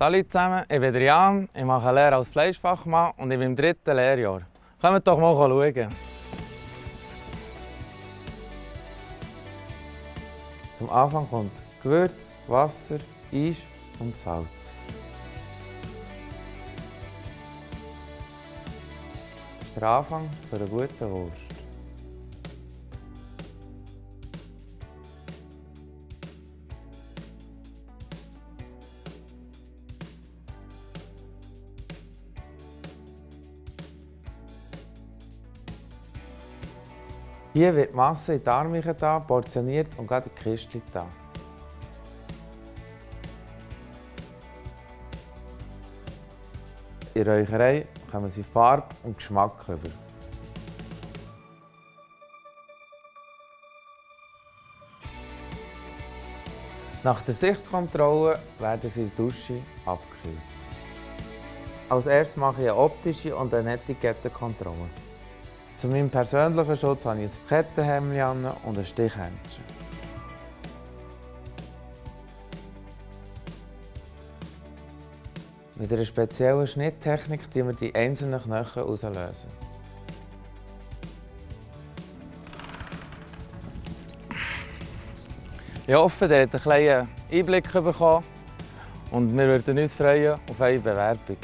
Salut zusammen, ich bin Jan, ich mache Lehre als Fleischfachmann und ich bin im dritten Lehrjahr. Kommt doch mal schauen. Zum Anfang kommt Gewürz, Wasser, Eis und Salz. Das ist der Anfang zu einer guten Wurst. Hier wird die Masse in die Armchen da, portioniert und gerade in die Kiste da. In der Räucherei kommen sie Farbe und Geschmack über. Nach der Sichtkontrolle werden sie in der Dusche abgekühlt. Als erstes mache ich eine optische und eine Etikettenkontrolle. Zu meinem persönlichen Schutz habe ich ein Kettenhemd und ein Stichhändchen. Mit einer speziellen Schnitttechnik lösen wir die einzelnen Knochen auslösen. Ich hoffe, ihr habt einen kleinen Einblick bekommen und wir würden uns freuen auf eine Bewerbung.